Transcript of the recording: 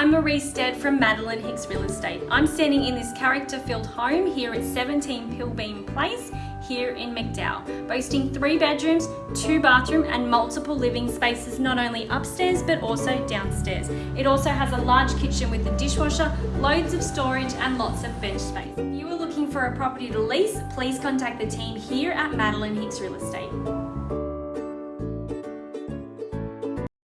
I'm Marie Stead from Madeline Hicks Real Estate. I'm standing in this character-filled home here at 17 Pilbeam Place here in McDowell, boasting three bedrooms, two bathroom and multiple living spaces not only upstairs but also downstairs. It also has a large kitchen with a dishwasher, loads of storage and lots of bench space. If you are looking for a property to lease, please contact the team here at Madeline Hicks Real Estate.